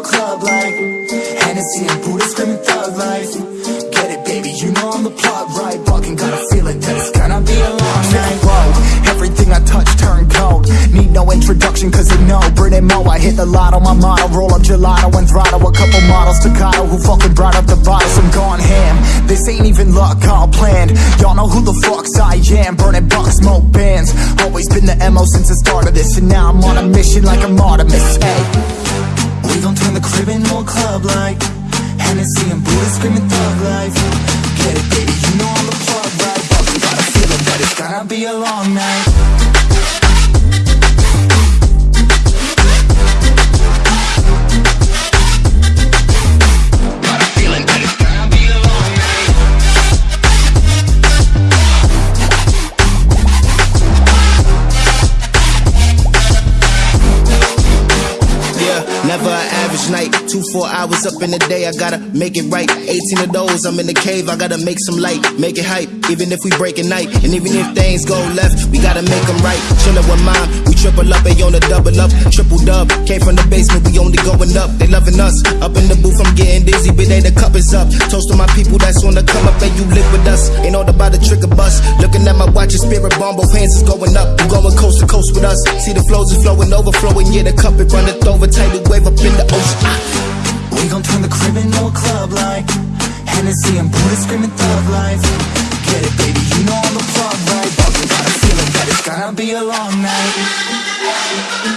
a club like Hennessy and Buddha screaming thug life. Get it baby, you know I'm the plug right. Walking, got a feeling that it's gonna be a long night. Whoa, everything I touch turn cold. Need no introduction cause you know Brit and Mo, I hit the lot on my motto. Roll up gelato and throttle, a couple models to Kyle, who fucking brought up the bottles I'm gone ham, this ain't even luck, all planned. Y'all know who the fucks I am. Burning bucks, smoke bands. Always been the MO since the start of this. And now I'm on a mission like I'm Artemis, hey we gon' turn the crib into a club like Hennessy and Buddha screaming thug life. Get it baby, you know I'm the plug right? But we got a feeling that it's gonna be a long night average night. Two, four hours up in the day, I gotta make it right. 18 of those, I'm in the cave, I gotta make some light, make it hype. Even if we break a night, and even if things go left, we gotta make them right. Chillin' with mine, we triple up, they on the double up, triple dub. Came from the basement, we only going up, they loving us. Up in the booth, I'm getting dizzy, but they the cup is up. Toast to my people that's on the come up, and you live with us. Ain't all about the trick of bus. Looking at my watch, and spirit bomb, both hands is going up. You going coast to coast with us. See the flows is flowing, overflowing, yeah, the cup it runneth over, tidal wave up in the ocean. Ah. We gon' turn the crib into a club like Hennessy and Buddha screaming thug life Get it baby, you know I'm the plug right But we got a feeling that it's gonna be a long night